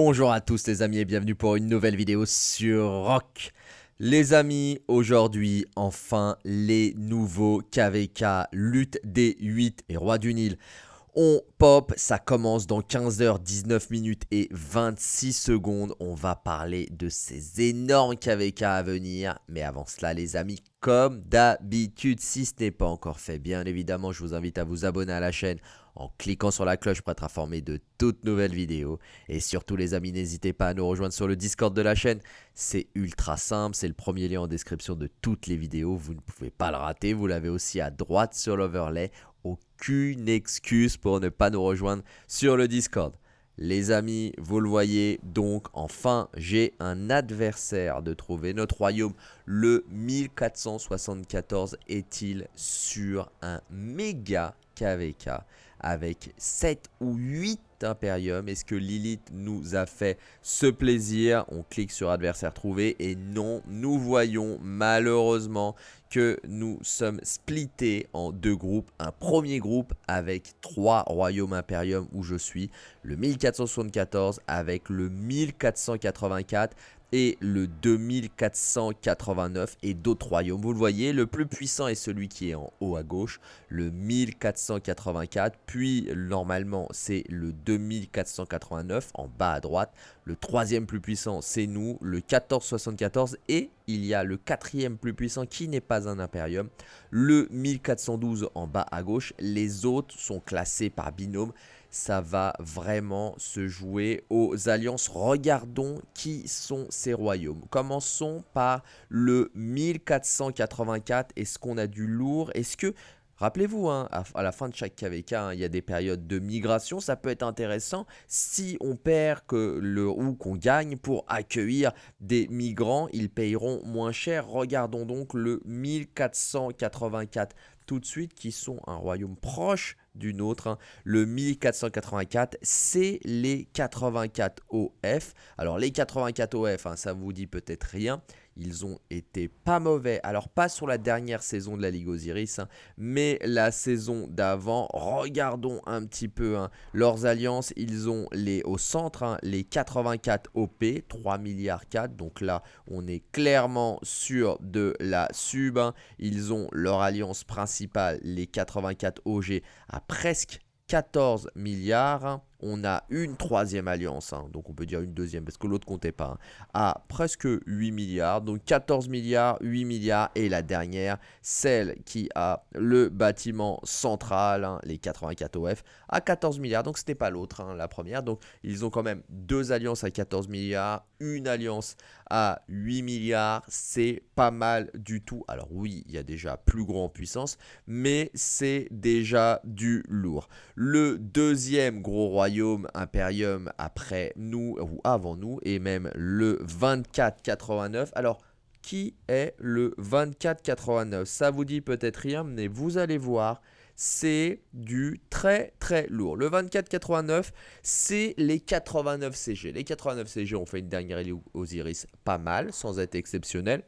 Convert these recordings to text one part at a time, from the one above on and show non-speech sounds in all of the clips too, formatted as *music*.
Bonjour à tous les amis et bienvenue pour une nouvelle vidéo sur Rock. Les amis, aujourd'hui, enfin, les nouveaux KVK, lutte des 8 et roi du Nil. On pop, ça commence dans 15h19 minutes et 26 secondes. On va parler de ces énormes KVK à venir. Mais avant cela les amis, comme d'habitude, si ce n'est pas encore fait, bien évidemment, je vous invite à vous abonner à la chaîne en cliquant sur la cloche pour être informé de toutes nouvelles vidéos. Et surtout les amis, n'hésitez pas à nous rejoindre sur le Discord de la chaîne. C'est ultra simple, c'est le premier lien en description de toutes les vidéos. Vous ne pouvez pas le rater, vous l'avez aussi à droite sur l'overlay. Aucune excuse pour ne pas nous rejoindre sur le Discord. Les amis, vous le voyez, donc enfin j'ai un adversaire de trouver. Notre royaume, le 1474, est-il sur un méga KVK avec 7 ou 8 Imperium. Est-ce que Lilith nous a fait ce plaisir? On clique sur adversaire trouvé et non, nous voyons malheureusement que nous sommes splittés en deux groupes. Un premier groupe avec trois royaumes Imperium où je suis, le 1474 avec le 1484 et le 2489 et d'autres royaumes. Vous le voyez, le plus puissant est celui qui est en haut à gauche, le 1484, puis normalement c'est le 2489 en bas à droite. Le troisième plus puissant c'est nous, le 1474 et il y a le quatrième plus puissant qui n'est pas un impérium, le 1412 en bas à gauche. Les autres sont classés par binôme ça va vraiment se jouer aux alliances. Regardons qui sont ces royaumes. Commençons par le 1484. Est-ce qu'on a du lourd? Est-ce que... Rappelez-vous, hein, à, la fin de chaque KVK, hein, il y a des périodes de migration. Ça peut être intéressant si on perd que le, ou qu'on gagne pour accueillir des migrants. Ils payeront moins cher. Regardons donc le 1484 tout de suite qui sont un royaume proche d'une autre. Hein. Le 1484, c'est les 84 OF. Alors les 84 OF, hein, ça vous dit peut-être rien. Ils ont été pas mauvais. Alors pas sur la dernière saison de la Ligue Osiris, hein, mais la saison d'avant. Regardons un petit peu leurs alliances. Ils ont les au centre les 84 OP, 3 milliards 4. Donc là, on est clairement sur de la sub. Ils ont leur alliance principale, les 84 OG, à presque 14 milliards on a une troisième alliance, hein. donc on peut dire une deuxième parce que l'autre comptait pas, hein, à presque 8 milliards, donc 14 milliards, 8 milliards. Et la dernière, celle qui a le bâtiment central, hein, les 84 OF, à 14 milliards, donc c'était pas l'autre, la première, donc ils ont quand même deux alliances à 14 milliards, une alliance à 8 milliards, c'est pas mal du tout, alors oui, il y a déjà plus gros en puissance, mais c'est déjà du lourd. Le deuxième gros Imperium après nous ou avant nous et même le 2489. Alors qui est le 2489 Ça vous dit peut-être rien mais vous allez voir c'est du très très lourd. Le 2489, c'est les 89 CG. Les 89 CG ont fait une dernière Osiris pas mal, sans être exceptionnel.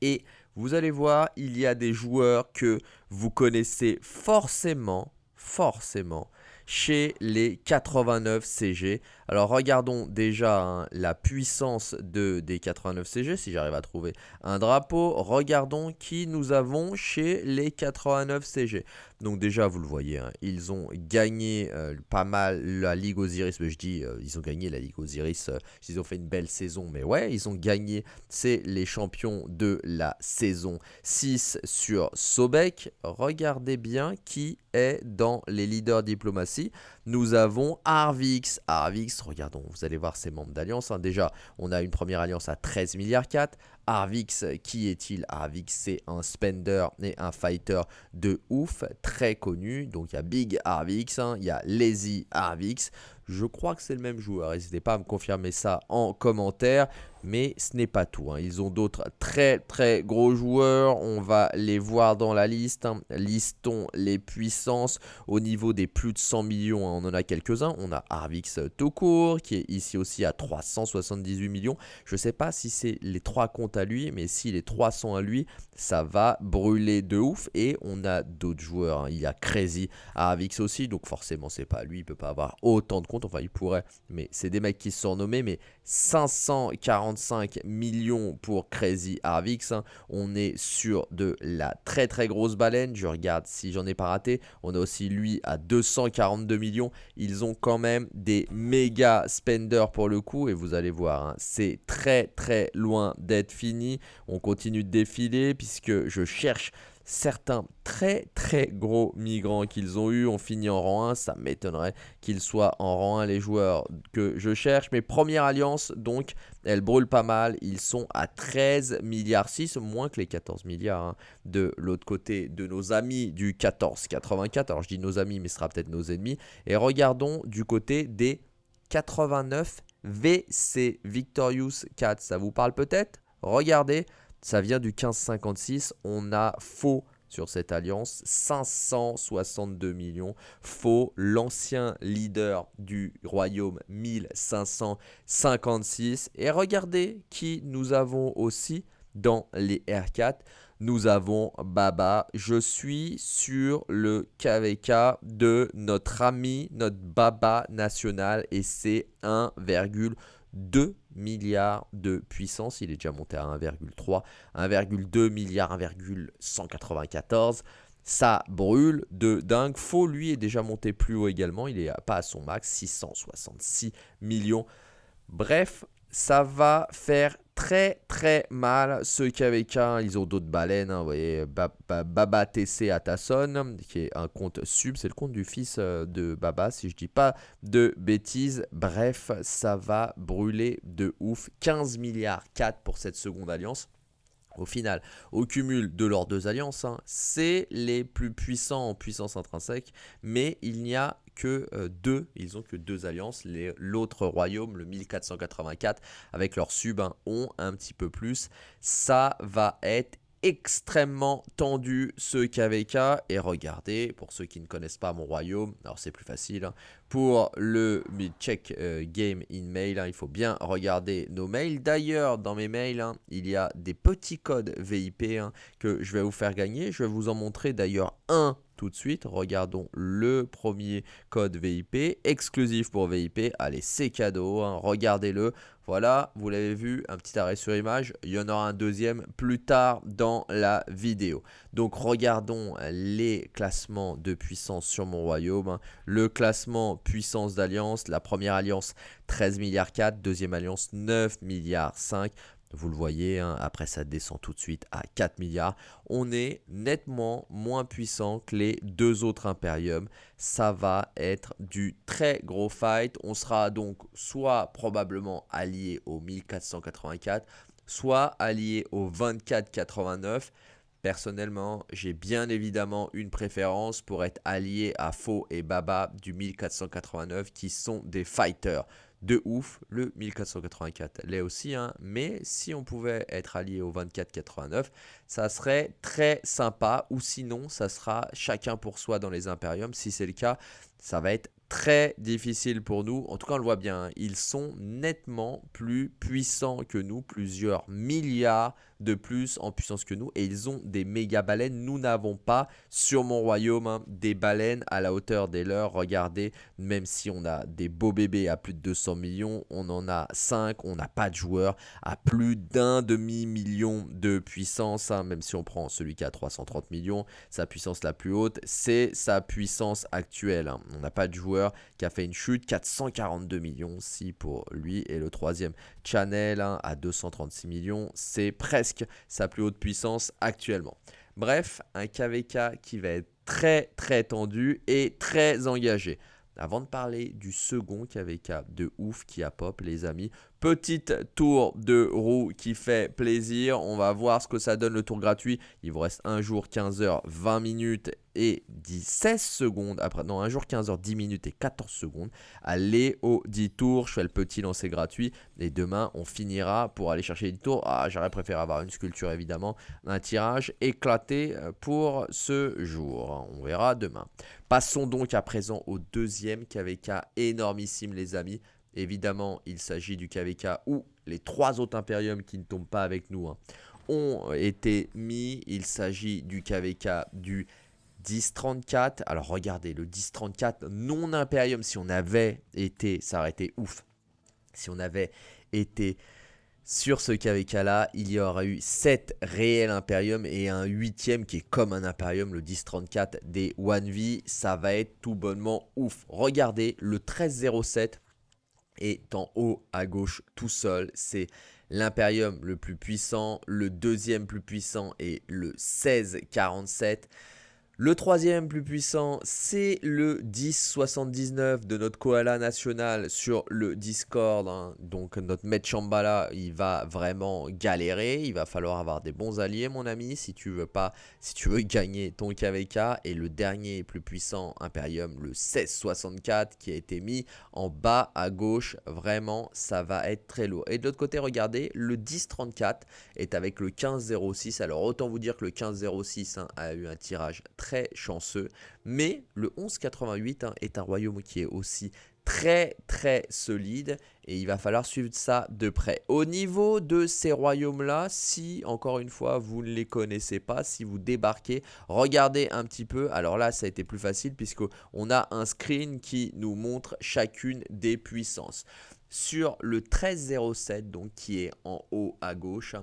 Et vous allez voir, il y a des joueurs que vous connaissez forcément, forcément, chez les 89 CG. Alors regardons déjà hein, la puissance de, des 89 CG, si j'arrive à trouver un drapeau. Regardons qui nous avons chez les 89 CG. Donc déjà, vous le voyez, hein, ils ont gagné euh, pas mal la Ligue Osiris. Mais je dis, euh, ils ont gagné la Ligue Osiris. Euh, ils ont fait une belle saison. Mais ouais, ils ont gagné. C'est les champions de la saison 6 sur Sobek. Regardez bien qui dans les leaders diplomatie. Nous avons Arvix. Arvix, regardons, vous allez voir ses membres d'alliance. Hein. Déjà, on a une première alliance à 13 milliards 4. Arvix, qui est-il? Arvix, c'est un spender et un fighter de ouf, très connu. Donc il y a Big Arvix, hein, il y a Lazy Arvix. Je crois que c'est le même joueur. N'hésitez pas à me confirmer ça en commentaire. Mais ce n'est pas tout. Hein. Ils ont d'autres très très gros joueurs. On va les voir dans la liste. Hein. Listons les puissances. Au niveau des plus de 100 millions, hein, on en a quelques-uns. On a Arvix tout court qui est ici aussi à 378 millions. Je ne sais pas si c'est les trois comptes à lui, mais si les trois sont à lui, ça va brûler de ouf. Et on a d'autres joueurs. Il y a Crazy Avix aussi, donc forcément, c'est pas lui. Il peut pas avoir autant de comptes. Enfin, il pourrait, mais c'est des mecs qui sont nommés. Mais 545 millions pour Crazy Arvix. Hein. On est sur de la très très grosse baleine. Je regarde si j'en ai pas raté. On a aussi lui à 242 millions. Ils ont quand même des méga spenders pour le coup. Et vous allez voir, hein, c'est très très loin d'être fini. On continue de défiler puisque je cherche certains très très gros migrants qu'ils ont eu ont fini en rang 1. Ça m'étonnerait qu'ils soient en rang 1 les joueurs que je cherche. Mais première alliance, donc, elle brûle pas mal. Ils sont à 13 milliards 6, moins que les 14 milliards hein, de l'autre côté de nos amis du 1484. Alors je dis nos amis, mais ce sera peut-être nos ennemis. Et regardons du côté des 89 VC Victorious 4. Ça vous parle peut-être? Regardez, ça vient du 1556. On a faux sur cette alliance. 562 millions. Faux, l'ancien leader du royaume 1556. Et regardez qui nous avons aussi dans les R4. Nous avons Baba. Je suis sur le KVK de notre ami, notre Baba national. Et c'est 1,2 milliards de puissance. Il est déjà monté à 1,3, 1,2 milliard, 1,194. Ça brûle de dingue. Faux, lui, est déjà monté plus haut également. Il n'est pas à son max, 666 millions. Bref, ça va faire très très mal ce KVK. Ils ont d'autres baleines, hein, vous voyez, Baba TC Atasson, qui est un compte sub, c'est le compte du fils euh, de Baba, si je dis pas de bêtises. Bref, ça va brûler de ouf. 15 milliards 4 pour cette seconde alliance. Au final, au cumul de leurs deux alliances, hein, c'est les plus puissants en puissance intrinsèque, mais il n'y a que euh, deux, ils ont que deux alliances. L'autre royaume, le 1484, avec leur sub, hein, ont un petit peu plus. Ça va être extrêmement tendu ce KVK et regardez pour ceux qui ne connaissent pas mon royaume alors c'est plus facile hein, pour le check euh, game in mail hein, il faut bien regarder nos mails d'ailleurs dans mes mails il y a des petits codes VIP que je vais vous faire gagner je vais vous en montrer d'ailleurs un tout de suite. Regardons le premier code VIP, exclusif pour VIP. Allez, c'est cadeau, hein. regardez-le. Voilà, vous l'avez vu, un petit arrêt sur image. Il y en aura un deuxième plus tard dans la vidéo. Donc regardons les classements de puissance sur mon royaume. Hein. Le classement puissance d'alliance, la première alliance 13 milliards 4, deuxième alliance 9 milliards 5. Vous le voyez, hein, après ça descend tout de suite à 4 milliards. On est nettement moins puissant que les deux autres Imperium. Ça va être du très gros fight. On sera donc soit probablement allié au 1484, soit allié au 2489. Personnellement, j'ai bien évidemment une préférence pour être allié à Faux et Baba du 1489 qui sont des fighters de ouf. Le 1484 l'est aussi, hein. mais si on pouvait être allié au 2489, ça serait très sympa. Ou sinon, ça sera chacun pour soi dans les Imperiums. Si c'est le cas, ça va être très difficile pour nous. En tout cas, on le voit bien, hein. ils sont nettement plus puissants que nous, plusieurs milliards de plus en puissance que nous. Et ils ont des méga baleines. Nous n'avons pas sur mon royaume hein, des baleines à la hauteur des leurs. Regardez, même si on a des beaux bébés à plus de 200 millions, on en a 5. On n'a pas de joueurs à plus d'un demi-million de puissance. Hein, même si on prend celui qui a 330 millions, sa puissance la plus haute, c'est sa puissance actuelle. Hein. On n'a pas de joueur qui a fait une chute. 442 millions si pour lui. Et le troisième, Channel à 236 millions. C'est presque sa plus haute puissance actuellement. Bref, un KVK qui va être très très tendu et très engagé. Avant de parler du second KVK de ouf qui a pop les amis, Petite tour de roue qui fait plaisir. On va voir ce que ça donne le tour gratuit. Il vous reste un jour, 15 heures, 20 minutes et 16 secondes. Après, non, un jour, 15 heures, 10 minutes et 14 secondes. Allez au 10 tours. Je fais le petit lancer gratuit. Et demain, on finira pour aller chercher les 10 tours. Ah, j'aurais préféré avoir une sculpture, évidemment. Un tirage éclaté pour ce jour. On verra demain. Passons donc à présent au deuxième KVK énormissime, les amis évidemment, il s'agit du KVK ou les trois autres Imperium qui ne tombent pas avec nous hein, ont été mis. Il s'agit du KVK du 1034. Alors regardez, le 1034 non Imperium, si on avait été, ça aurait été ouf. Si on avait été sur ce KVK là, il y aurait eu 7 réels Imperium et un 8ème qui est comme un Imperium, le 1034 des 1V. Ça va être tout bonnement ouf. Regardez, le 1307 est en haut à gauche tout seul. C'est l'Imperium le plus puissant, le deuxième plus puissant est le 1647. Le troisième plus puissant, c'est le 1079 de notre koala national sur le Discord. Hein. Donc notre maître il va vraiment galérer. Il va falloir avoir des bons alliés, mon ami, si tu veux pas, si tu veux *laughs* gagner ton KVK. Et le dernier plus puissant Imperium, le 1664, qui a été mis en bas à gauche. Vraiment, ça va être très lourd. Et de l'autre côté, regardez, le 1034 est avec le 1506. Alors autant vous dire que le 1506 hein, a eu un tirage très chanceux. Mais le 1188 hein, est un royaume qui est aussi très très solide et il va falloir suivre ça de près. Au niveau de ces royaumes-là, si encore une fois vous ne les connaissez pas, si vous débarquez, regardez un petit peu. Alors là, ça a été plus facile puisque on a un screen qui nous montre chacune des puissances. Sur le 1307, donc qui est en haut à gauche,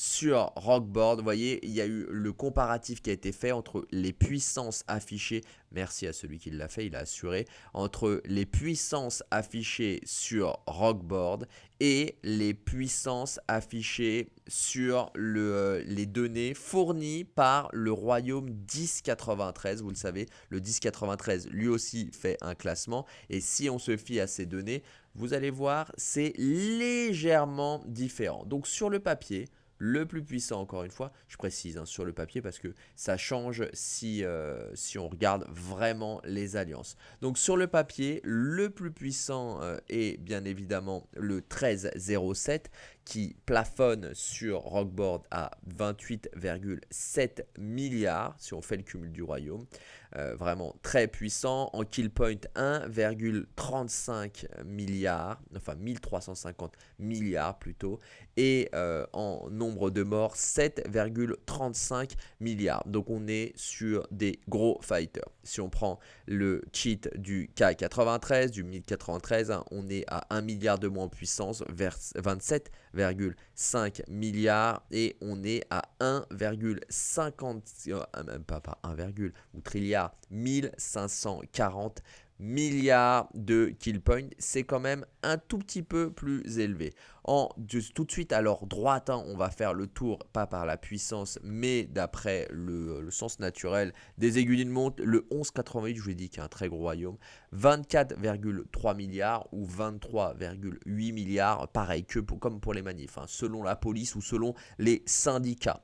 sur Rockboard. Vous voyez, il y a eu le comparatif qui a été fait entre les puissances affichées, merci à celui qui l'a fait, il a assuré, entre les puissances affichées sur Rockboard et les puissances affichées sur le, euh, les données fournies par le royaume 1093. Vous le savez, le 1093 lui aussi fait un classement et si on se fie à ces données, vous allez voir, c'est légèrement différent. Donc sur le papier, le plus puissant, encore une fois, je précise hein, sur le papier parce que ça change si, euh, si on regarde vraiment les alliances. Donc sur le papier, le plus puissant euh, est bien évidemment le 1307 qui plafonne sur Rockboard à 28,7 milliards si on fait le cumul du royaume. Euh, vraiment très puissant. En kill point 1,35 milliards, enfin 1350 milliards plutôt. Et euh, en nombre de morts 7,35 milliards. Donc on est sur des gros fighters. Si on prend le cheat du K93, du 1093, hein, on est à 1 milliard de moins en puissance vers 27 1,5 milliards et on est à 1,50 euh, même pas, pas 1, ou trilliard 1540 milliards de kill points, c'est quand même un tout petit peu plus élevé. En, tout de suite, alors droite, hein, on va faire le tour, pas par la puissance, mais d'après le, sens naturel des aiguilles d'une montre. Le 1188, je vous ai dit, qui est un très gros royaume, 24,3 milliards ou 23,8 milliards, pareil que pour, comme pour les manifs, hein, selon la police ou selon les syndicats.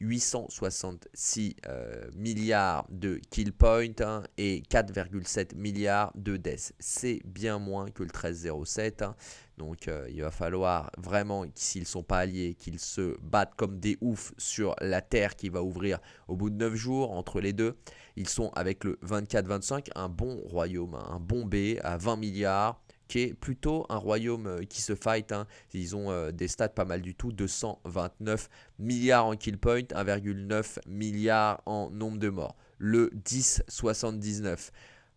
866 euh, milliards de kill point hein, et 4,7 milliards de death. C'est bien moins que le 1307. Hein. Donc euh, il va falloir vraiment, s'ils ne sont pas alliés, qu'ils se battent comme des oufs sur la Terre qui va ouvrir au bout de 9 jours entre les deux. Ils sont avec le 24-25, un bon royaume, hein, un bon B à 20 milliards qui est plutôt un royaume euh, qui se fight. Hein. Ils ont euh, des stats pas mal du tout, 229 milliards en kill point, 1,9 milliard en nombre de morts. Le 1079.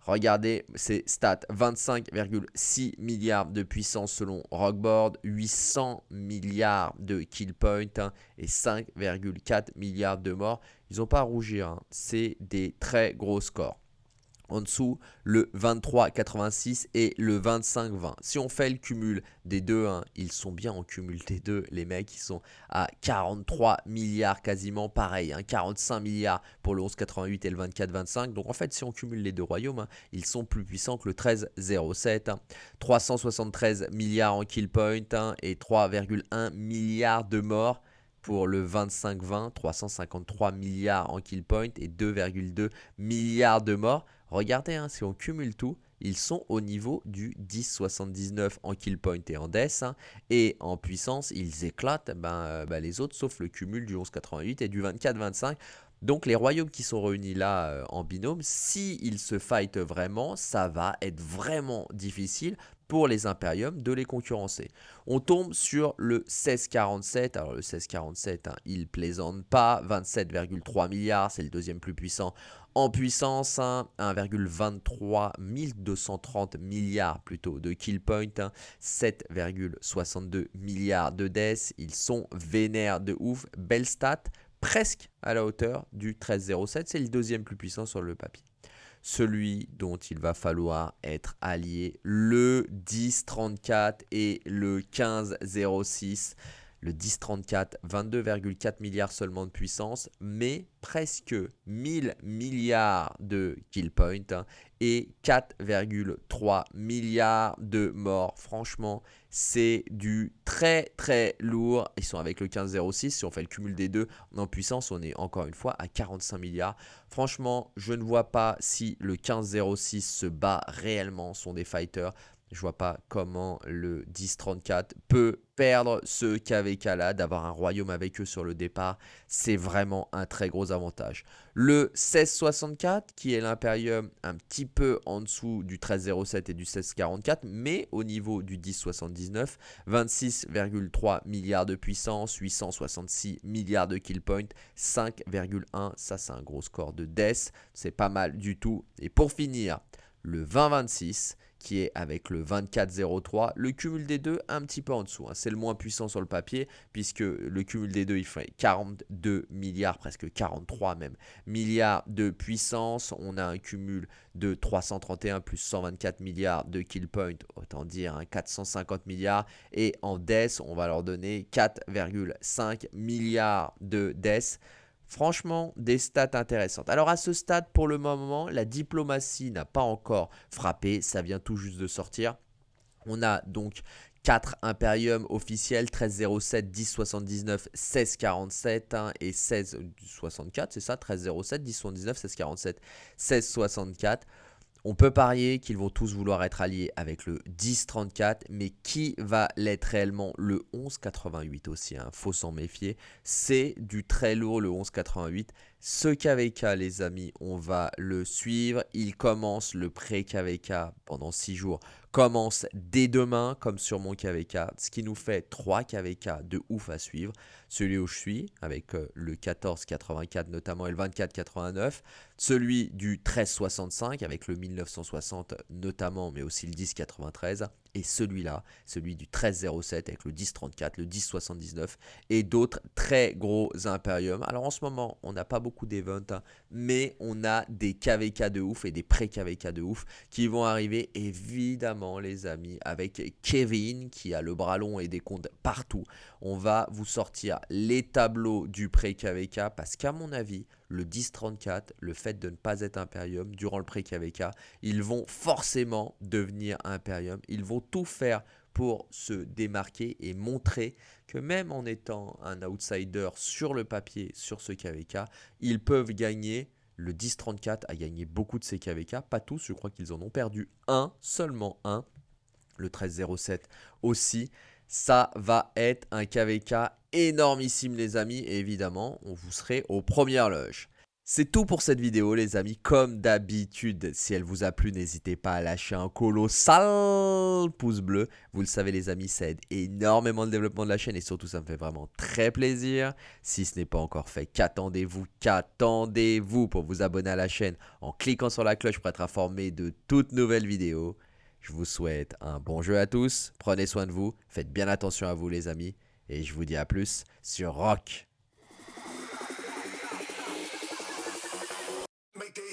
Regardez ces stats, 25,6 milliards de puissance selon Rockboard, 800 milliards de kill point hein, et 5,4 milliards de morts. Ils n'ont pas à rougir, hein. c'est des très gros scores en dessous le 23,86 et le 25,20. Si on fait le cumul des deux, hein, ils sont bien en cumul des deux, les mecs, ils sont à 43 milliards quasiment, pareil, 45 hein, milliards pour le 11,88 et le 24,25. Donc en fait, si on cumule les deux royaumes, hein, ils sont plus puissants que le 13,07. 373 milliards en kill point et 3,1 milliards de morts pour le 25-20, 353 milliards en kill point et 2,2 milliards de morts. Regardez, hein, si on cumule tout, ils sont au niveau du 10,79 en kill point et en death. Hein, et en puissance, ils éclatent ben, euh, ben, les autres, sauf le cumul du 11,88 et du 24,25. Donc les royaumes qui sont réunis là euh, en binôme, s'ils se fightent vraiment, ça va être vraiment difficile pour les Imperium de les concurrencer. On tombe sur le 1647. Alors le 1647, hein, il plaisante pas. 27,3 milliards, c'est le deuxième plus puissant en puissance. 1,23 1230 milliards plutôt de kill point. 7,62 milliards de death. Ils sont vénères de ouf. Belle stat, presque à la hauteur du 1307. C'est le deuxième plus puissant sur le papier celui dont il va falloir être allié, le 1034 et le 1506. Le 1034, 22,4 milliards seulement de puissance, mais presque 1000 milliards de kill point hein, et 4,3 milliards de morts. Franchement, c'est du très très lourd. Ils sont avec le 15,06. Si on fait le cumul des deux en puissance, on est encore une fois à 45 milliards. Franchement, je ne vois pas si le 15,06 se bat réellement. sont des fighters. Je vois pas comment le 10-34 peut perdre ce KVK là, d'avoir un royaume avec eux sur le départ. C'est vraiment un très gros avantage. Le 16-64 qui est l'impérium un petit peu en dessous du 13-07 et du 16-44, mais au niveau du 10-79, 26,3 milliards de puissance, 866 milliards de kill point, 5,1, ça c'est un gros score de death, c'est pas mal du tout. Et pour finir, le 20-26 qui est avec le 24-03. Le cumul des deux, un petit peu en dessous. Hein. C'est le moins puissant sur le papier, puisque le cumul des deux, il fait 42 milliards, presque 43 même, milliards de puissance. On a un cumul de 331 plus 124 milliards de kill point, autant dire 450 hein, milliards. Et en death, on va leur donner 4,5 milliards de death. Franchement, des stats intéressantes. Alors à ce stade, pour le moment, la diplomatie n'a pas encore frappé. Ça vient tout juste de sortir. On a donc 4 Imperium officiels, 1307, 1079, 1647 hein, et 1664, c'est ça, 1307, 1079, 1647, 1664. On peut parier qu'ils vont tous vouloir être alliés avec le 10-34, mais qui va l'être réellement? Le 11-88 aussi, hein, faut s'en méfier. C'est du très lourd le 11-88. Ce KVK, les amis, on va le suivre. Il commence le pré-KVK pendant 6 jours commence dès demain, comme sur mon KVK, ce qui nous fait 3 KVK de ouf à suivre. Celui où je suis, avec euh, le 1484 notamment et le 2489. Celui du 1365 avec le 1960 notamment, mais aussi le 1093 et celui-là, celui du 1307 avec le 1034, le 1079 et d'autres très gros Imperium. Alors en ce moment, on n'a pas beaucoup d'events, hein, mais on a des KVK de ouf et des pré-KVK de ouf qui vont arriver évidemment les amis avec Kevin qui a le bras long et des comptes partout. On va vous sortir les tableaux du pré-KVK parce qu'à mon avis, le 1034, le fait de ne pas être Imperium durant le pré-KVK, ils vont forcément devenir Imperium. Ils vont tout faire pour se démarquer et montrer que même en étant un outsider sur le papier, sur ce KVK, ils peuvent gagner. Le 1034 a gagné beaucoup de ces KVK, pas tous, je crois qu'ils en ont perdu un, seulement un. Le 1307 aussi. Ça va être un KVK énormissime les amis et évidemment on vous serez aux premières loges. C'est tout pour cette vidéo les amis, comme d'habitude, si elle vous a plu, n'hésitez pas à lâcher un colossal pouce bleu. Vous le savez les amis, ça aide énormément le développement de la chaîne et surtout ça me fait vraiment très plaisir. Si ce n'est pas encore fait, qu'attendez-vous, qu'attendez-vous? Pour vous abonner à la chaîne en cliquant sur la cloche pour être informé de toutes nouvelles vidéos. Je vous souhaite un bon jeu à tous, prenez soin de vous, faites bien attention à vous les amis, et je vous dis à plus sur Rock. make it